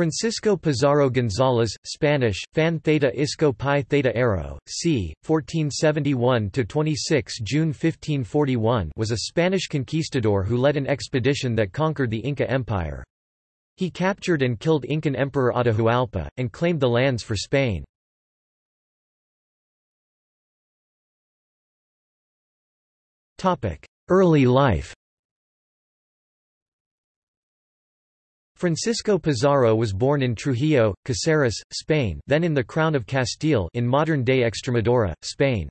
Francisco Pizarro González, Spanish, Fan Theta Isco Pi Theta Arrow, c. 1471–26 June 1541 was a Spanish conquistador who led an expedition that conquered the Inca Empire. He captured and killed Incan Emperor Atahualpa, and claimed the lands for Spain. Early life Francisco Pizarro was born in Trujillo, Caceres, Spain then in the Crown of Castile in modern-day Extremadura, Spain.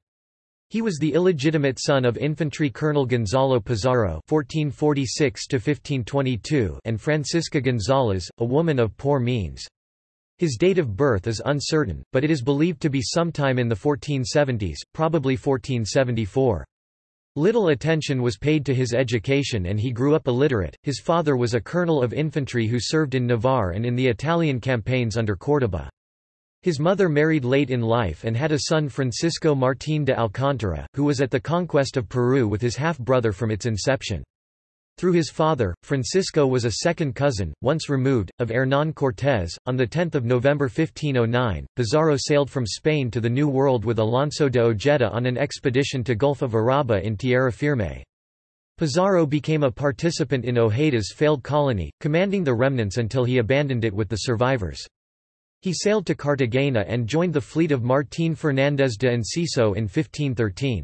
He was the illegitimate son of infantry colonel Gonzalo Pizarro (1446–1522) and Francisca González, a woman of poor means. His date of birth is uncertain, but it is believed to be sometime in the 1470s, probably 1474. Little attention was paid to his education and he grew up illiterate. His father was a colonel of infantry who served in Navarre and in the Italian campaigns under Córdoba. His mother married late in life and had a son Francisco Martín de Alcántara, who was at the conquest of Peru with his half-brother from its inception. Through his father, Francisco was a second cousin, once removed, of Hernán Cortés. On 10 November 1509, Pizarro sailed from Spain to the New World with Alonso de Ojeda on an expedition to Gulf of Araba in Tierra Firme. Pizarro became a participant in Ojeda's failed colony, commanding the remnants until he abandoned it with the survivors. He sailed to Cartagena and joined the fleet of Martín Fernández de Enciso in 1513.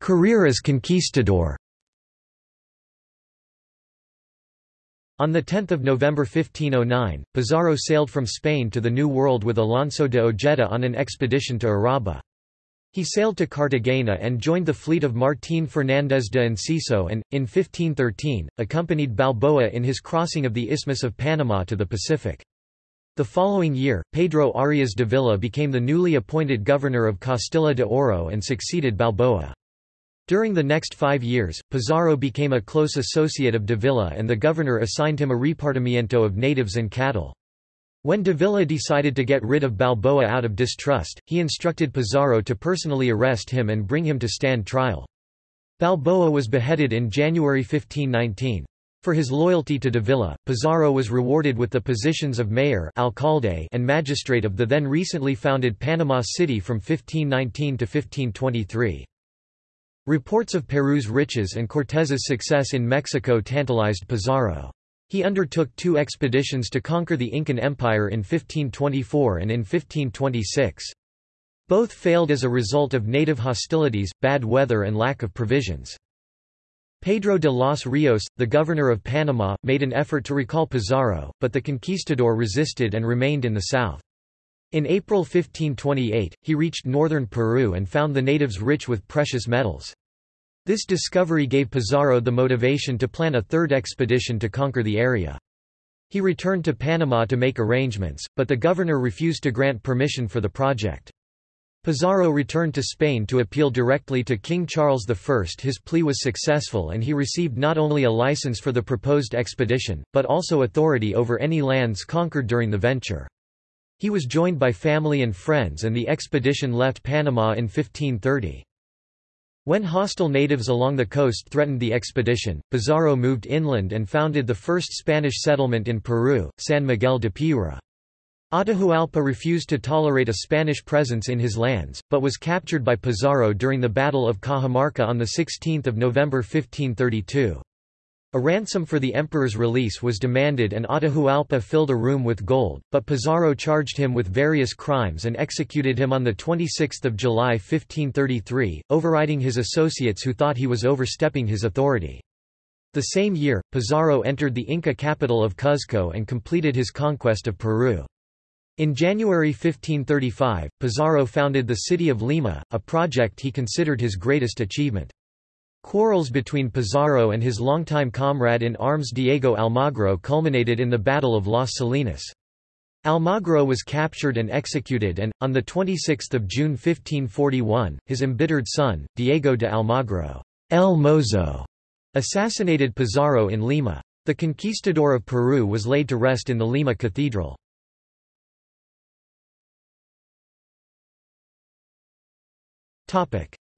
Career as conquistador On 10 November 1509, Pizarro sailed from Spain to the New World with Alonso de Ojeda on an expedition to Araba. He sailed to Cartagena and joined the fleet of Martín Fernández de Enciso and, in 1513, accompanied Balboa in his crossing of the Isthmus of Panama to the Pacific. The following year, Pedro Arias Davila became the newly appointed governor of Castilla de Oro and succeeded Balboa. During the next five years, Pizarro became a close associate of Davila and the governor assigned him a repartimiento of natives and cattle. When Davila decided to get rid of Balboa out of distrust, he instructed Pizarro to personally arrest him and bring him to stand trial. Balboa was beheaded in January 1519. For his loyalty to Davila, Pizarro was rewarded with the positions of mayor alcalde and magistrate of the then recently founded Panama City from 1519 to 1523. Reports of Peru's riches and Cortés's success in Mexico tantalized Pizarro. He undertook two expeditions to conquer the Incan Empire in 1524 and in 1526. Both failed as a result of native hostilities, bad weather and lack of provisions. Pedro de los Rios, the governor of Panama, made an effort to recall Pizarro, but the conquistador resisted and remained in the south. In April 1528, he reached northern Peru and found the natives rich with precious metals. This discovery gave Pizarro the motivation to plan a third expedition to conquer the area. He returned to Panama to make arrangements, but the governor refused to grant permission for the project. Pizarro returned to Spain to appeal directly to King Charles I. His plea was successful and he received not only a license for the proposed expedition, but also authority over any lands conquered during the venture. He was joined by family and friends and the expedition left Panama in 1530. When hostile natives along the coast threatened the expedition, Pizarro moved inland and founded the first Spanish settlement in Peru, San Miguel de Piura. Atahualpa refused to tolerate a Spanish presence in his lands, but was captured by Pizarro during the Battle of Cajamarca on 16 November 1532. A ransom for the emperor's release was demanded and Atahualpa filled a room with gold, but Pizarro charged him with various crimes and executed him on 26 July 1533, overriding his associates who thought he was overstepping his authority. The same year, Pizarro entered the Inca capital of Cuzco and completed his conquest of Peru. In January 1535, Pizarro founded the city of Lima, a project he considered his greatest achievement. Quarrels between Pizarro and his longtime comrade in arms Diego Almagro culminated in the Battle of Las Salinas. Almagro was captured and executed and, on 26 June 1541, his embittered son, Diego de Almagro El Mozo, assassinated Pizarro in Lima. The conquistador of Peru was laid to rest in the Lima Cathedral.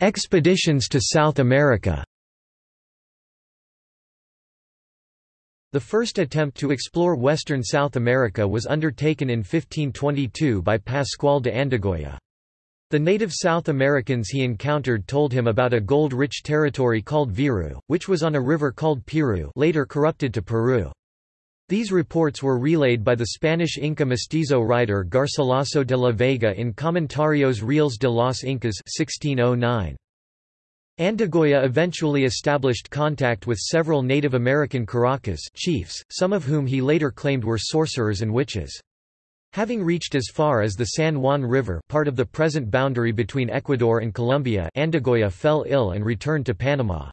Expeditions to South America The first attempt to explore western South America was undertaken in 1522 by Pascual de Andagoya. The native South Americans he encountered told him about a gold-rich territory called Viru, which was on a river called Piru later corrupted to Peru. These reports were relayed by the Spanish Inca mestizo writer Garcilaso de la Vega in Comentarios Reales de los Incas 1609. Andagoya eventually established contact with several Native American curacas chiefs, some of whom he later claimed were sorcerers and witches. Having reached as far as the San Juan River part of the present boundary between Ecuador and Colombia Andagoya fell ill and returned to Panama.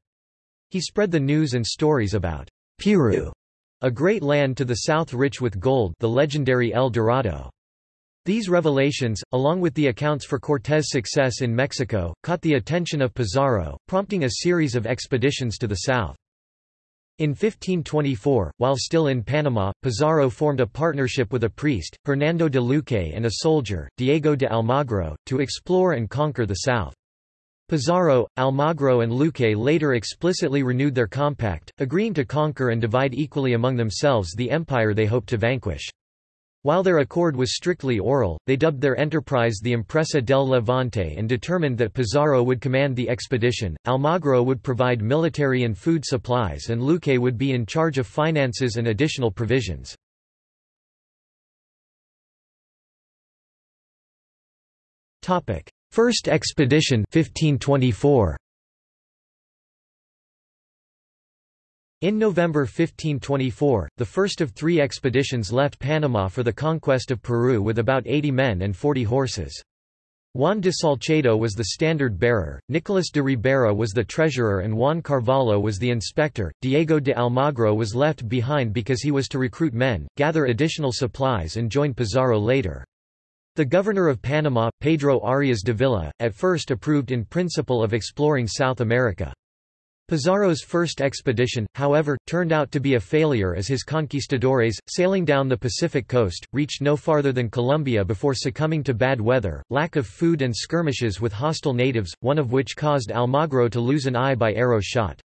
He spread the news and stories about Piru, a great land to the south rich with gold the legendary El Dorado. These revelations, along with the accounts for Cortés' success in Mexico, caught the attention of Pizarro, prompting a series of expeditions to the south. In 1524, while still in Panama, Pizarro formed a partnership with a priest, Hernando de Luque and a soldier, Diego de Almagro, to explore and conquer the south. Pizarro, Almagro and Luque later explicitly renewed their compact, agreeing to conquer and divide equally among themselves the empire they hoped to vanquish. While their accord was strictly oral, they dubbed their enterprise the Empresa del Levante and determined that Pizarro would command the expedition, Almagro would provide military and food supplies and Luque would be in charge of finances and additional provisions. First expedition 1524. In November 1524, the first of three expeditions left Panama for the conquest of Peru with about 80 men and 40 horses. Juan de Salcedo was the standard-bearer, Nicolas de Ribera was the treasurer and Juan Carvalho was the inspector. Diego de Almagro was left behind because he was to recruit men, gather additional supplies and join Pizarro later. The governor of Panama, Pedro Arias Davila, at first approved in principle of exploring South America. Pizarro's first expedition, however, turned out to be a failure as his conquistadores, sailing down the Pacific coast, reached no farther than Colombia before succumbing to bad weather, lack of food and skirmishes with hostile natives, one of which caused Almagro to lose an eye by arrow shot.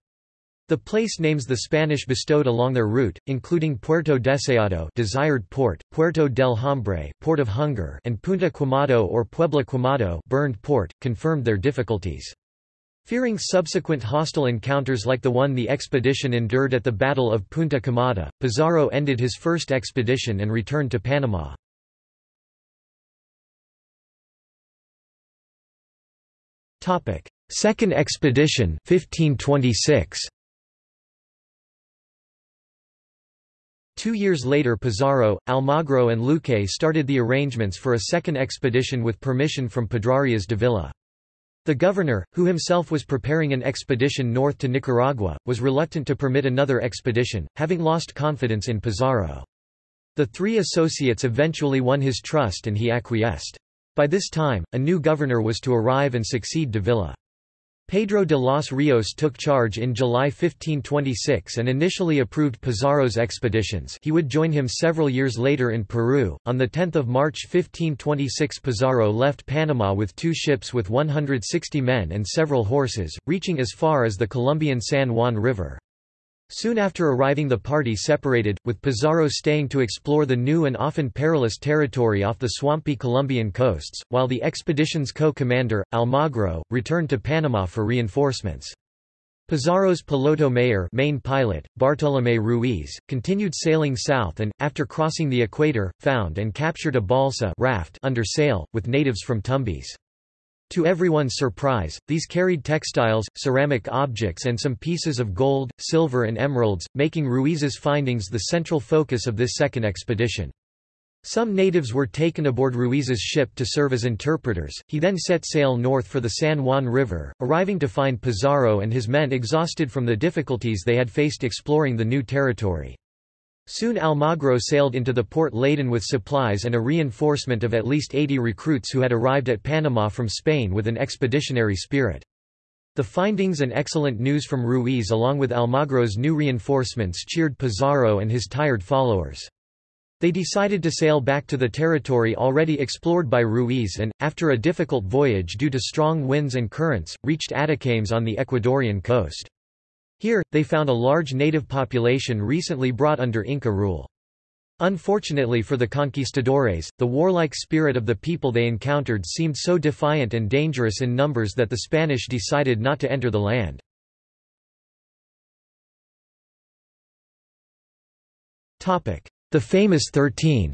The place names the Spanish bestowed along their route, including Puerto Deseado desired port, Puerto del Hambre port of hunger and Punta Quemado or Puebla Quemado burned port, confirmed their difficulties. Fearing subsequent hostile encounters like the one the expedition endured at the Battle of Punta Quemada, Pizarro ended his first expedition and returned to Panama. Second expedition 1526. Two years later Pizarro, Almagro and Luque started the arrangements for a second expedition with permission from Pedrarias Davila. The governor, who himself was preparing an expedition north to Nicaragua, was reluctant to permit another expedition, having lost confidence in Pizarro. The three associates eventually won his trust and he acquiesced. By this time, a new governor was to arrive and succeed Davila. Pedro de los Rios took charge in July 1526 and initially approved Pizarro's expeditions he would join him several years later in Peru. On 10 March 1526 Pizarro left Panama with two ships with 160 men and several horses, reaching as far as the Colombian San Juan River. Soon after arriving the party separated, with Pizarro staying to explore the new and often perilous territory off the swampy Colombian coasts, while the expedition's co-commander, Almagro, returned to Panama for reinforcements. Pizarro's piloto mayor main pilot, Bartolomé Ruiz, continued sailing south and, after crossing the equator, found and captured a balsa raft under sail, with natives from Tumbes. To everyone's surprise, these carried textiles, ceramic objects and some pieces of gold, silver and emeralds, making Ruiz's findings the central focus of this second expedition. Some natives were taken aboard Ruiz's ship to serve as interpreters. He then set sail north for the San Juan River, arriving to find Pizarro and his men exhausted from the difficulties they had faced exploring the new territory. Soon Almagro sailed into the port laden with supplies and a reinforcement of at least 80 recruits who had arrived at Panama from Spain with an expeditionary spirit. The findings and excellent news from Ruiz along with Almagro's new reinforcements cheered Pizarro and his tired followers. They decided to sail back to the territory already explored by Ruiz and, after a difficult voyage due to strong winds and currents, reached Atacames on the Ecuadorian coast. Here, they found a large native population recently brought under Inca rule. Unfortunately for the conquistadores, the warlike spirit of the people they encountered seemed so defiant and dangerous in numbers that the Spanish decided not to enter the land. The famous Thirteen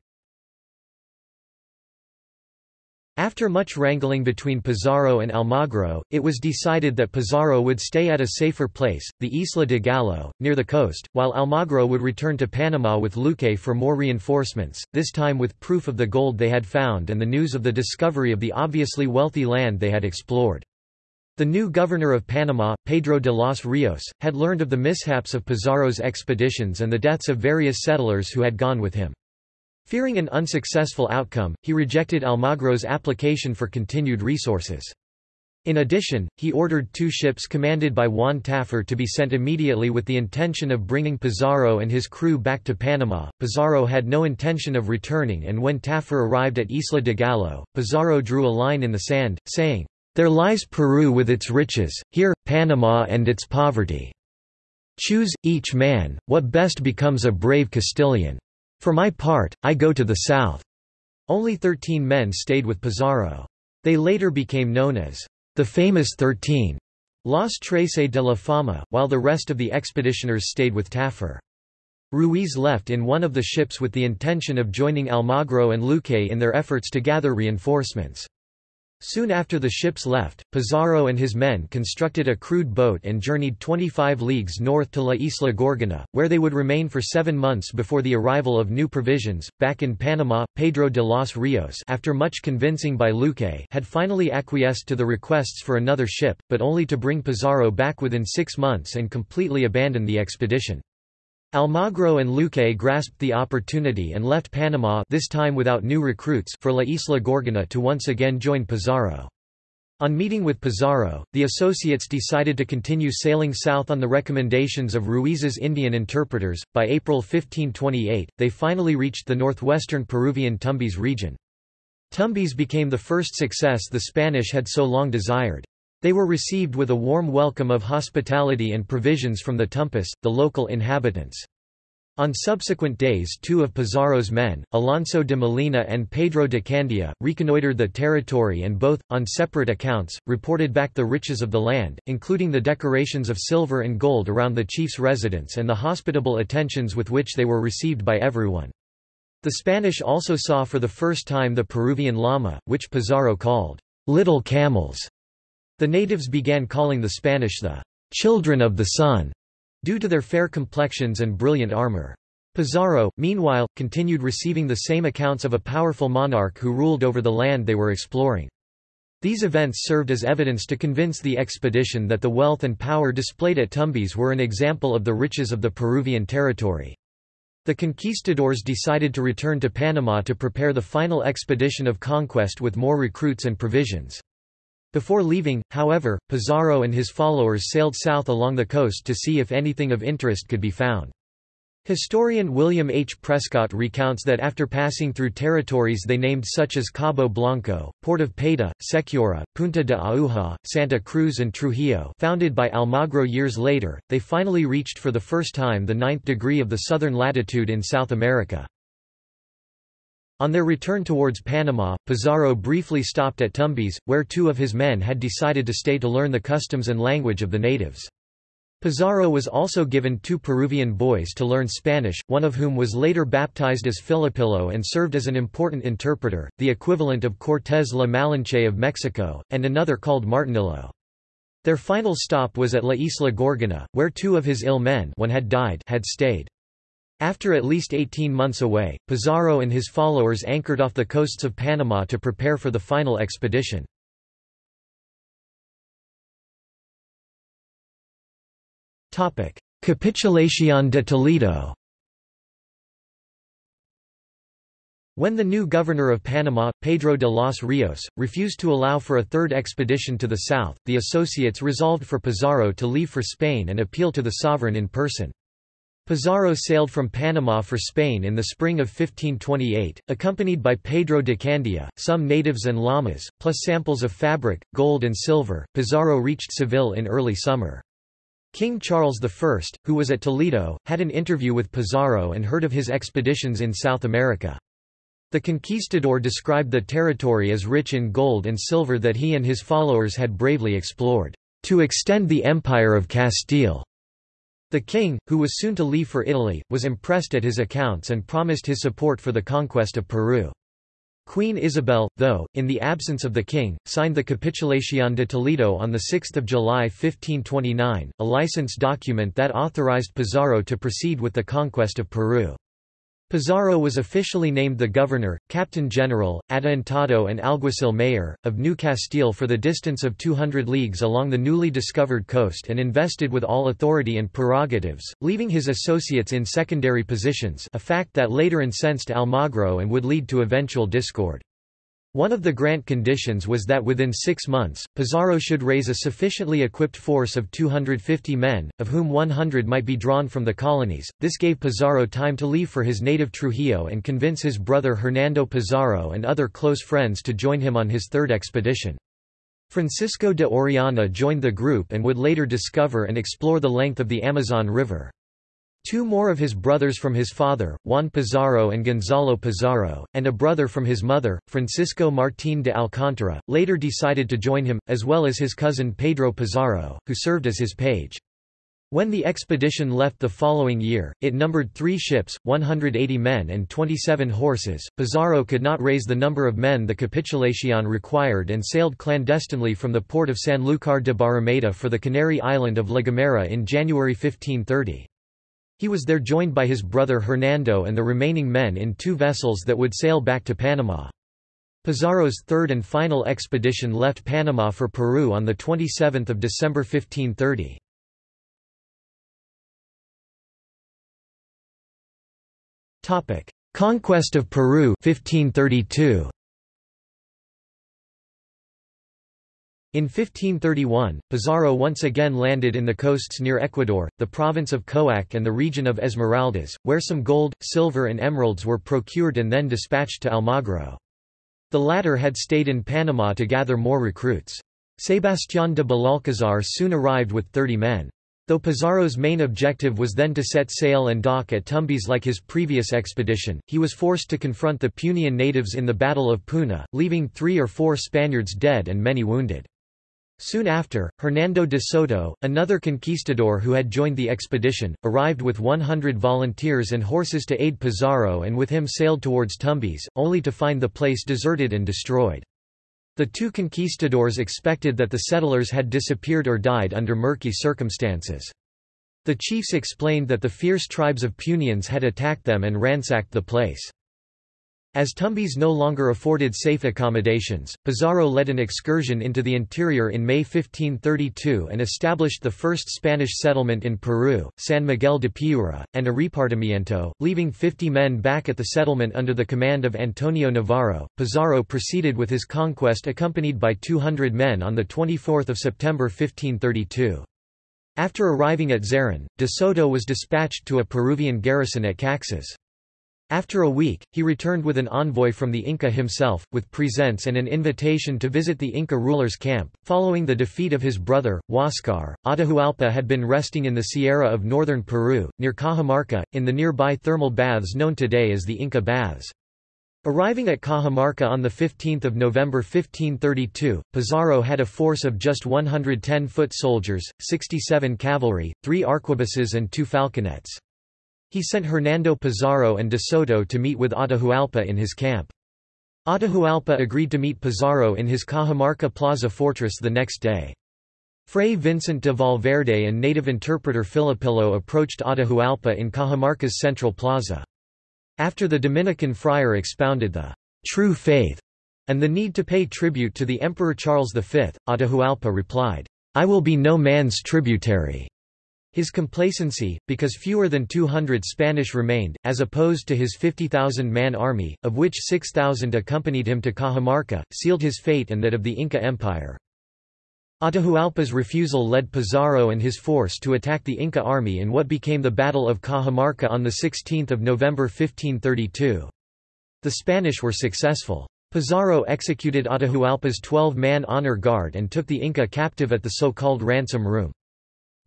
After much wrangling between Pizarro and Almagro, it was decided that Pizarro would stay at a safer place, the Isla de Gallo, near the coast, while Almagro would return to Panama with Luque for more reinforcements, this time with proof of the gold they had found and the news of the discovery of the obviously wealthy land they had explored. The new governor of Panama, Pedro de los Rios, had learned of the mishaps of Pizarro's expeditions and the deaths of various settlers who had gone with him. Fearing an unsuccessful outcome, he rejected Almagro's application for continued resources. In addition, he ordered two ships commanded by Juan Tafur to be sent immediately with the intention of bringing Pizarro and his crew back to Panama. Pizarro had no intention of returning and when Tafur arrived at Isla de Gallo, Pizarro drew a line in the sand, saying, There lies Peru with its riches, here, Panama and its poverty. Choose, each man, what best becomes a brave Castilian. For my part, I go to the south. Only thirteen men stayed with Pizarro. They later became known as the famous Thirteen, Los Trece de la Fama, while the rest of the expeditioners stayed with Tafur. Ruiz left in one of the ships with the intention of joining Almagro and Luque in their efforts to gather reinforcements. Soon after the ships left, Pizarro and his men constructed a crude boat and journeyed 25 leagues north to La Isla Gorgona, where they would remain for seven months before the arrival of new provisions. Back in Panama, Pedro de los Rios after much convincing by Luque had finally acquiesced to the requests for another ship, but only to bring Pizarro back within six months and completely abandon the expedition. Almagro and Luque grasped the opportunity and left Panama this time without new recruits for La Isla Gorgona to once again join Pizarro. On meeting with Pizarro, the associates decided to continue sailing south on the recommendations of Ruiz's Indian interpreters. By April 1528, they finally reached the northwestern Peruvian Tumbes region. Tumbes became the first success the Spanish had so long desired. They were received with a warm welcome of hospitality and provisions from the Tumpes, the local inhabitants. On subsequent days two of Pizarro's men, Alonso de Molina and Pedro de Candia, reconnoitred the territory and both, on separate accounts, reported back the riches of the land, including the decorations of silver and gold around the chief's residence and the hospitable attentions with which they were received by everyone. The Spanish also saw for the first time the Peruvian llama, which Pizarro called, little camels. The natives began calling the Spanish the children of the sun, due to their fair complexions and brilliant armor. Pizarro, meanwhile, continued receiving the same accounts of a powerful monarch who ruled over the land they were exploring. These events served as evidence to convince the expedition that the wealth and power displayed at Tumbes were an example of the riches of the Peruvian territory. The conquistadors decided to return to Panama to prepare the final expedition of conquest with more recruits and provisions. Before leaving, however, Pizarro and his followers sailed south along the coast to see if anything of interest could be found. Historian William H. Prescott recounts that after passing through territories they named such as Cabo Blanco, Port of Paita, Sechura, Punta de Aguja, Santa Cruz and Trujillo founded by Almagro years later, they finally reached for the first time the ninth degree of the southern latitude in South America. On their return towards Panama, Pizarro briefly stopped at Tumbes, where two of his men had decided to stay to learn the customs and language of the natives. Pizarro was also given two Peruvian boys to learn Spanish, one of whom was later baptized as Filipillo and served as an important interpreter, the equivalent of Cortés La Malinche of Mexico, and another called Martinillo. Their final stop was at La Isla Gorgona, where two of his ill men one had, died had stayed. After at least 18 months away, Pizarro and his followers anchored off the coasts of Panama to prepare for the final expedition. Capitulación de Toledo When the new governor of Panama, Pedro de los Rios, refused to allow for a third expedition to the south, the associates resolved for Pizarro to leave for Spain and appeal to the sovereign in person. Pizarro sailed from Panama for Spain in the spring of 1528, accompanied by Pedro de Candia, some natives and llamas, plus samples of fabric, gold and silver. Pizarro reached Seville in early summer. King Charles I, who was at Toledo, had an interview with Pizarro and heard of his expeditions in South America. The conquistador described the territory as rich in gold and silver that he and his followers had bravely explored, to extend the empire of Castile. The king, who was soon to leave for Italy, was impressed at his accounts and promised his support for the conquest of Peru. Queen Isabel, though, in the absence of the king, signed the Capitulación de Toledo on 6 July 1529, a license document that authorized Pizarro to proceed with the conquest of Peru. Pizarro was officially named the governor, captain general, adelantado and alguacil mayor, of New Castile for the distance of 200 leagues along the newly discovered coast and invested with all authority and prerogatives, leaving his associates in secondary positions a fact that later incensed Almagro and would lead to eventual discord. One of the grant conditions was that within six months, Pizarro should raise a sufficiently equipped force of 250 men, of whom 100 might be drawn from the colonies. This gave Pizarro time to leave for his native Trujillo and convince his brother Hernando Pizarro and other close friends to join him on his third expedition. Francisco de Orellana joined the group and would later discover and explore the length of the Amazon River. Two more of his brothers from his father, Juan Pizarro and Gonzalo Pizarro, and a brother from his mother, Francisco Martín de Alcántara, later decided to join him, as well as his cousin Pedro Pizarro, who served as his page. When the expedition left the following year, it numbered three ships, 180 men and 27 horses. Pizarro could not raise the number of men the Capitulación required and sailed clandestinely from the port of Sanlúcar de Barrameda for the Canary island of La Gomera in January 1530. He was there joined by his brother Hernando and the remaining men in two vessels that would sail back to Panama. Pizarro's third and final expedition left Panama for Peru on 27 December 1530. Conquest of Peru 1532. In 1531, Pizarro once again landed in the coasts near Ecuador, the province of Coac and the region of Esmeraldas, where some gold, silver and emeralds were procured and then dispatched to Almagro. The latter had stayed in Panama to gather more recruits. Sebastián de Belalcázar soon arrived with 30 men. Though Pizarro's main objective was then to set sail and dock at Tumbes like his previous expedition, he was forced to confront the Punian natives in the Battle of Puna, leaving three or four Spaniards dead and many wounded. Soon after, Hernando de Soto, another conquistador who had joined the expedition, arrived with 100 volunteers and horses to aid Pizarro and with him sailed towards Tumbes, only to find the place deserted and destroyed. The two conquistadors expected that the settlers had disappeared or died under murky circumstances. The chiefs explained that the fierce tribes of Punians had attacked them and ransacked the place. As Tumbes no longer afforded safe accommodations, Pizarro led an excursion into the interior in May 1532 and established the first Spanish settlement in Peru, San Miguel de Piura, and a repartimiento, leaving 50 men back at the settlement under the command of Antonio Navarro. Pizarro proceeded with his conquest accompanied by 200 men on 24 September 1532. After arriving at Zaran, de Soto was dispatched to a Peruvian garrison at Caxas. After a week, he returned with an envoy from the Inca himself, with presents and an invitation to visit the Inca ruler's camp. Following the defeat of his brother, Huáscar, Atahualpa had been resting in the Sierra of northern Peru, near Cajamarca, in the nearby thermal baths known today as the Inca Baths. Arriving at Cajamarca on 15 November 1532, Pizarro had a force of just 110 foot soldiers, 67 cavalry, three arquebuses and two falconets. He sent Hernando Pizarro and de Soto to meet with Atahualpa in his camp. Atahualpa agreed to meet Pizarro in his Cajamarca Plaza fortress the next day. Fray Vincent de Valverde and native interpreter Filipillo approached Atahualpa in Cajamarca's central plaza. After the Dominican friar expounded the true faith and the need to pay tribute to the Emperor Charles V, Atahualpa replied, I will be no man's tributary. His complacency, because fewer than 200 Spanish remained, as opposed to his 50,000-man army, of which 6,000 accompanied him to Cajamarca, sealed his fate and that of the Inca Empire. Atahualpa's refusal led Pizarro and his force to attack the Inca army in what became the Battle of Cajamarca on 16 November 1532. The Spanish were successful. Pizarro executed Atahualpa's 12-man honor guard and took the Inca captive at the so-called ransom room.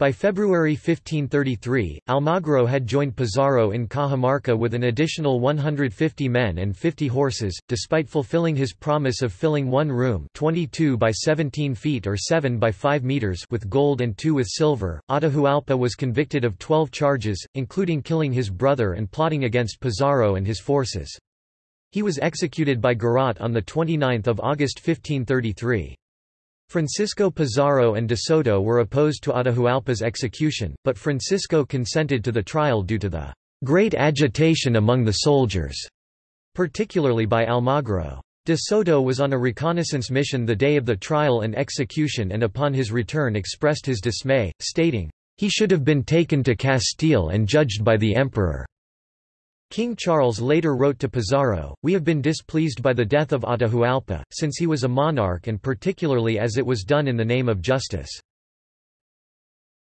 By February 1533, Almagro had joined Pizarro in Cajamarca with an additional 150 men and 50 horses, despite fulfilling his promise of filling one room 22 by 17 feet or 7 by 5 meters with gold and two with silver. Atahualpa was convicted of 12 charges, including killing his brother and plotting against Pizarro and his forces. He was executed by garrote on 29 August 1533. Francisco Pizarro and de Soto were opposed to Atahualpa's execution, but Francisco consented to the trial due to the great agitation among the soldiers, particularly by Almagro. De Soto was on a reconnaissance mission the day of the trial and execution and upon his return expressed his dismay, stating, "...he should have been taken to Castile and judged by the emperor." King Charles later wrote to Pizarro, We have been displeased by the death of Atahualpa, since he was a monarch and particularly as it was done in the name of justice.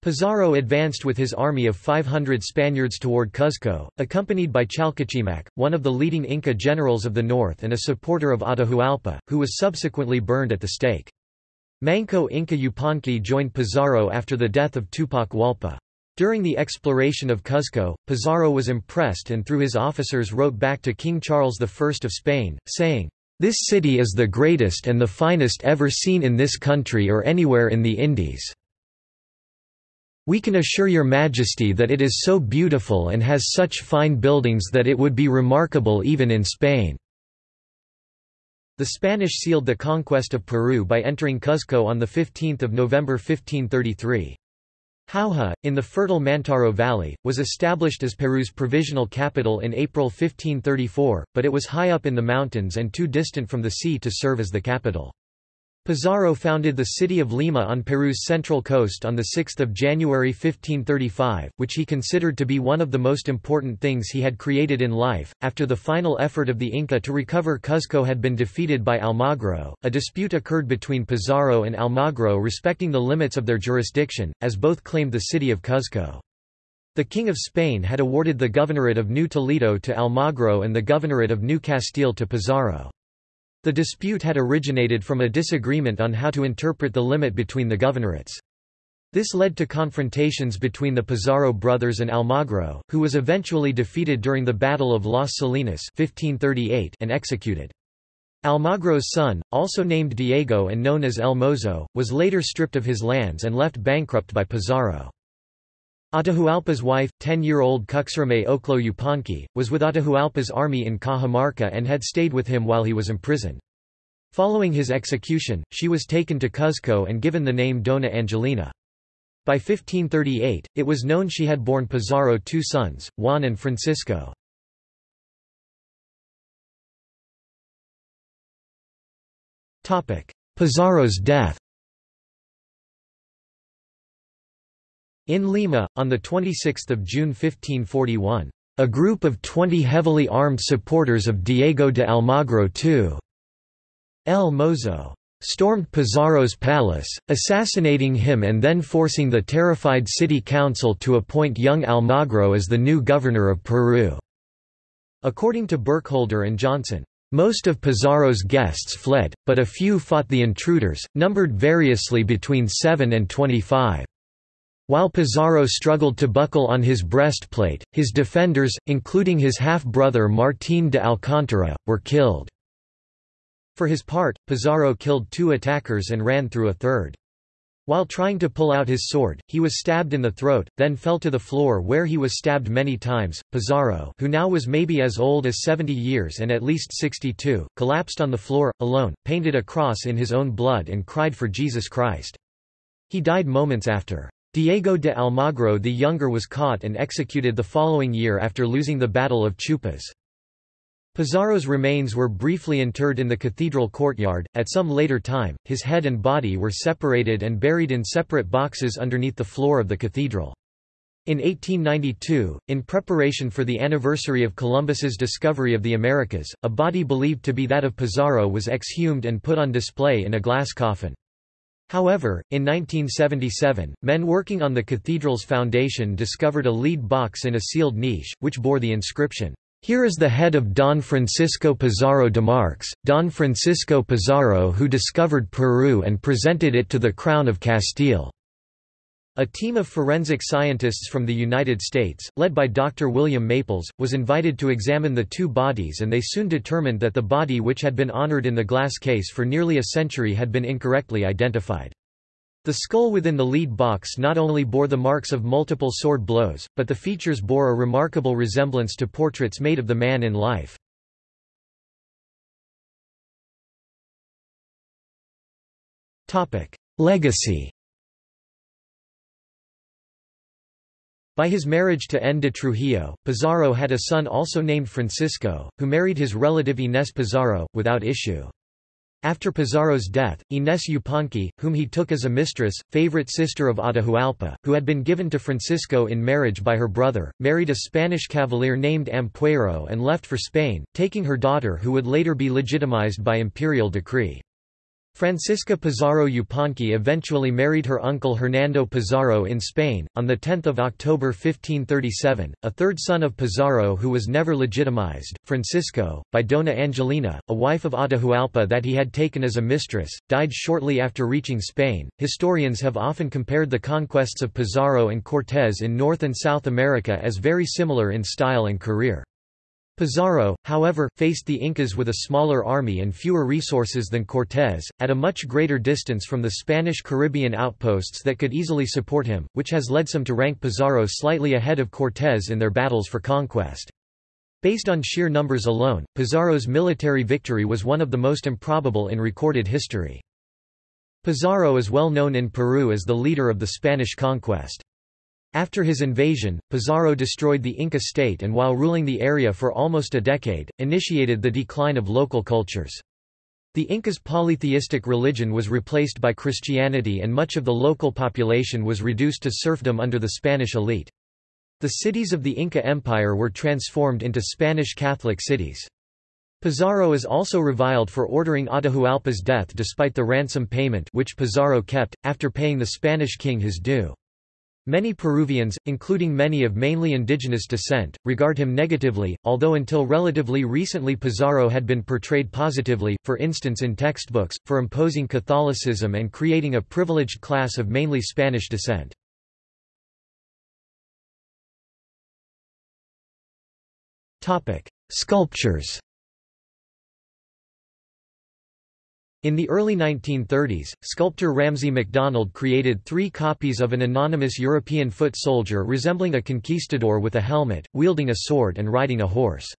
Pizarro advanced with his army of 500 Spaniards toward Cuzco, accompanied by Chalcuchimac, one of the leading Inca generals of the north and a supporter of Atahualpa, who was subsequently burned at the stake. Manco Inca Yupanqui joined Pizarro after the death of Tupac Hualpa. During the exploration of Cuzco, Pizarro was impressed and through his officers wrote back to King Charles I of Spain, saying, "'This city is the greatest and the finest ever seen in this country or anywhere in the Indies. We can assure your majesty that it is so beautiful and has such fine buildings that it would be remarkable even in Spain." The Spanish sealed the conquest of Peru by entering Cuzco on 15 November 1533. Jauja, in the fertile Mantaro Valley, was established as Peru's provisional capital in April 1534, but it was high up in the mountains and too distant from the sea to serve as the capital. Pizarro founded the city of Lima on Peru's central coast on 6 January 1535, which he considered to be one of the most important things he had created in life. After the final effort of the Inca to recover Cuzco had been defeated by Almagro, a dispute occurred between Pizarro and Almagro respecting the limits of their jurisdiction, as both claimed the city of Cuzco. The King of Spain had awarded the governorate of New Toledo to Almagro and the governorate of New Castile to Pizarro. The dispute had originated from a disagreement on how to interpret the limit between the governorates. This led to confrontations between the Pizarro brothers and Almagro, who was eventually defeated during the Battle of Las Salinas 1538 and executed. Almagro's son, also named Diego and known as El Mozo, was later stripped of his lands and left bankrupt by Pizarro. Atahualpa's wife, 10-year-old Cuxreme Oclo Yupanqui, was with Atahualpa's army in Cajamarca and had stayed with him while he was imprisoned. Following his execution, she was taken to Cuzco and given the name Dona Angelina. By 1538, it was known she had borne Pizarro two sons, Juan and Francisco. Pizarro's death In Lima, on 26 June 1541, a group of 20 heavily armed supporters of Diego de Almagro II El Mozo stormed Pizarro's palace, assassinating him and then forcing the terrified city council to appoint young Almagro as the new governor of Peru. According to Burkholder and Johnson, most of Pizarro's guests fled, but a few fought the intruders, numbered variously between 7 and 25. While Pizarro struggled to buckle on his breastplate, his defenders, including his half-brother Martín de Alcántara, were killed. For his part, Pizarro killed two attackers and ran through a third. While trying to pull out his sword, he was stabbed in the throat, then fell to the floor where he was stabbed many times. Pizarro, who now was maybe as old as 70 years and at least 62, collapsed on the floor, alone, painted a cross in his own blood and cried for Jesus Christ. He died moments after. Diego de Almagro the Younger was caught and executed the following year after losing the Battle of Chupas. Pizarro's remains were briefly interred in the cathedral courtyard. At some later time, his head and body were separated and buried in separate boxes underneath the floor of the cathedral. In 1892, in preparation for the anniversary of Columbus's discovery of the Americas, a body believed to be that of Pizarro was exhumed and put on display in a glass coffin. However, in 1977, men working on the cathedral's foundation discovered a lead box in a sealed niche, which bore the inscription, "'Here is the head of Don Francisco Pizarro de Marx, Don Francisco Pizarro who discovered Peru and presented it to the Crown of Castile." A team of forensic scientists from the United States, led by Dr. William Maples, was invited to examine the two bodies and they soon determined that the body which had been honored in the glass case for nearly a century had been incorrectly identified. The skull within the lead box not only bore the marks of multiple sword blows, but the features bore a remarkable resemblance to portraits made of the man in life. Legacy By his marriage to N. de Trujillo, Pizarro had a son also named Francisco, who married his relative Inés Pizarro, without issue. After Pizarro's death, Inés Yupanqui, whom he took as a mistress, favorite sister of Atahualpa, who had been given to Francisco in marriage by her brother, married a Spanish cavalier named Ampuero and left for Spain, taking her daughter who would later be legitimized by imperial decree. Francisca Pizarro Yupanqui eventually married her uncle Hernando Pizarro in Spain. On 10 October 1537, a third son of Pizarro who was never legitimized, Francisco, by Dona Angelina, a wife of Atahualpa that he had taken as a mistress, died shortly after reaching Spain. Historians have often compared the conquests of Pizarro and Cortés in North and South America as very similar in style and career. Pizarro, however, faced the Incas with a smaller army and fewer resources than Cortés, at a much greater distance from the Spanish Caribbean outposts that could easily support him, which has led some to rank Pizarro slightly ahead of Cortés in their battles for conquest. Based on sheer numbers alone, Pizarro's military victory was one of the most improbable in recorded history. Pizarro is well known in Peru as the leader of the Spanish conquest. After his invasion, Pizarro destroyed the Inca state and while ruling the area for almost a decade, initiated the decline of local cultures. The Incas' polytheistic religion was replaced by Christianity and much of the local population was reduced to serfdom under the Spanish elite. The cities of the Inca Empire were transformed into Spanish Catholic cities. Pizarro is also reviled for ordering Atahualpa's death despite the ransom payment which Pizarro kept, after paying the Spanish king his due. Many Peruvians, including many of mainly indigenous descent, regard him negatively, although until relatively recently Pizarro had been portrayed positively, for instance in textbooks, for imposing Catholicism and creating a privileged class of mainly Spanish descent. Sculptures In the early 1930s, sculptor Ramsay MacDonald created three copies of an anonymous European foot soldier resembling a conquistador with a helmet, wielding a sword and riding a horse.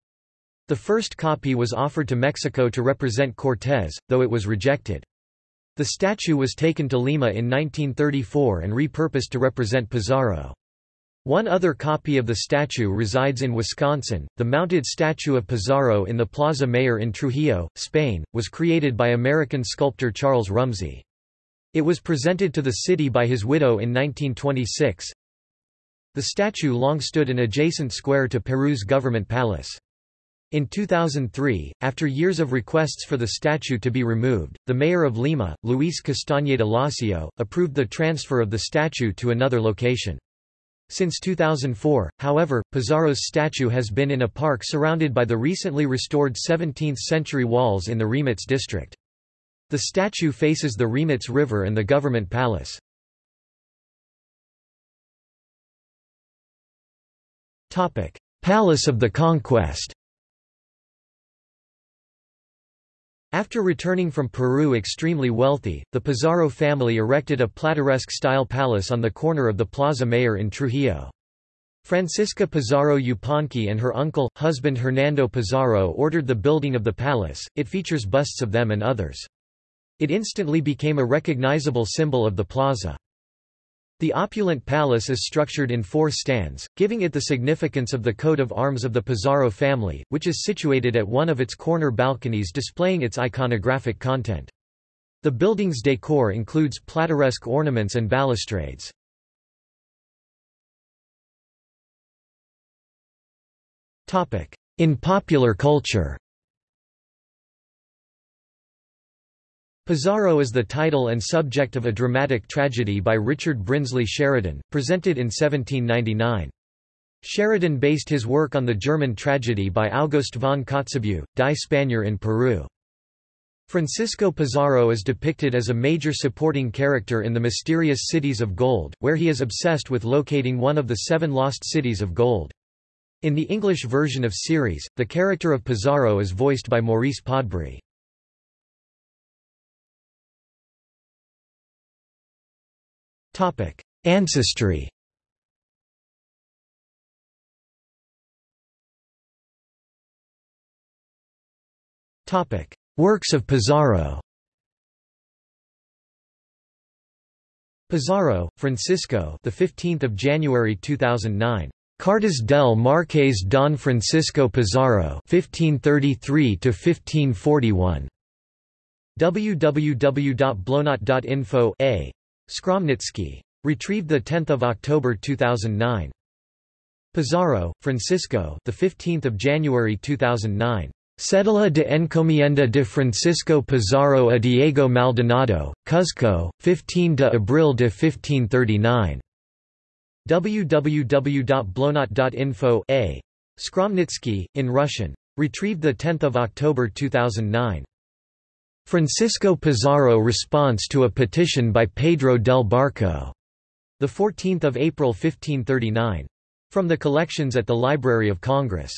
The first copy was offered to Mexico to represent Cortés, though it was rejected. The statue was taken to Lima in 1934 and repurposed to represent Pizarro. One other copy of the statue resides in Wisconsin. The mounted statue of Pizarro in the Plaza Mayor in Trujillo, Spain, was created by American sculptor Charles Rumsey. It was presented to the city by his widow in 1926. The statue long stood in adjacent square to Peru's government palace. In 2003, after years of requests for the statue to be removed, the mayor of Lima, Luis Castañeda Lacio, approved the transfer of the statue to another location. Since 2004, however, Pizarro's statue has been in a park surrounded by the recently restored 17th-century walls in the Rímac district. The statue faces the Rímac River and the government palace. Palace of the Conquest After returning from Peru extremely wealthy, the Pizarro family erected a plateresque-style palace on the corner of the Plaza Mayor in Trujillo. Francisca Pizarro Yupanqui and her uncle, husband Hernando Pizarro ordered the building of the palace, it features busts of them and others. It instantly became a recognizable symbol of the plaza. The opulent palace is structured in four stands, giving it the significance of the coat of arms of the Pizarro family, which is situated at one of its corner balconies displaying its iconographic content. The building's decor includes plateresque ornaments and balustrades. In popular culture Pizarro is the title and subject of a dramatic tragedy by Richard Brinsley Sheridan, presented in 1799. Sheridan based his work on the German tragedy by August von Kotzebue, Die Spanier in Peru. Francisco Pizarro is depicted as a major supporting character in the mysterious Cities of Gold, where he is obsessed with locating one of the seven lost cities of gold. In the English version of series, the character of Pizarro is voiced by Maurice Podbury. Ancestry Topic: Works of Pizarro Pizarro, Francisco, the 15th of January 2009. Cartas del Marqués Don Francisco Pizarro 1533 to 1541. www.bloknot.info a. Skromnitsky. Retrieved 10 October 2009. Pizarro, Francisco, the 15th of January 2009. Cédula de encomienda de Francisco Pizarro a Diego Maldonado, Cuzco, 15 de abril de 1539. www.bloknot.info a. Skromnitsky, in Russian. Retrieved 10 October 2009. Francisco Pizarro response to a petition by Pedro del Barco. 14 April 1539. From the collections at the Library of Congress.